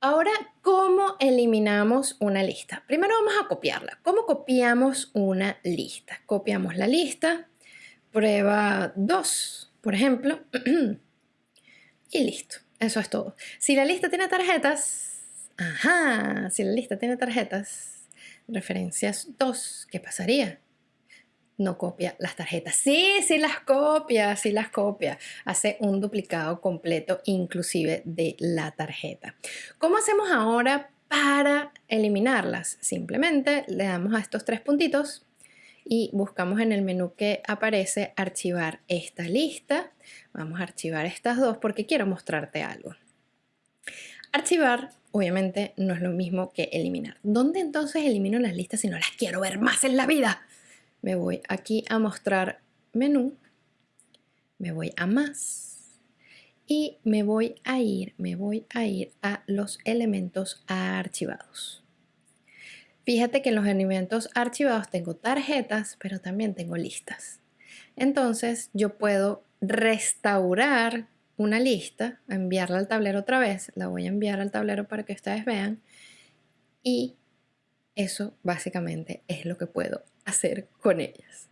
Ahora, ¿cómo eliminamos una lista? Primero vamos a copiarla. ¿Cómo copiamos una lista? Copiamos la lista, prueba 2, por ejemplo, y listo. Eso es todo. Si la lista tiene tarjetas, ajá, si la lista tiene tarjetas, referencias 2, ¿qué pasaría? No copia las tarjetas. Sí, sí las copia, sí las copia. Hace un duplicado completo inclusive de la tarjeta. ¿Cómo hacemos ahora para eliminarlas? Simplemente le damos a estos tres puntitos y buscamos en el menú que aparece archivar esta lista. Vamos a archivar estas dos porque quiero mostrarte algo. Archivar obviamente no es lo mismo que eliminar. ¿Dónde entonces elimino las listas si no las quiero ver más en la vida? Me voy aquí a mostrar menú, me voy a más y me voy a ir, me voy a ir a los elementos archivados. Fíjate que en los elementos archivados tengo tarjetas, pero también tengo listas. Entonces yo puedo restaurar una lista, enviarla al tablero otra vez, la voy a enviar al tablero para que ustedes vean y eso básicamente es lo que puedo hacer con ellas.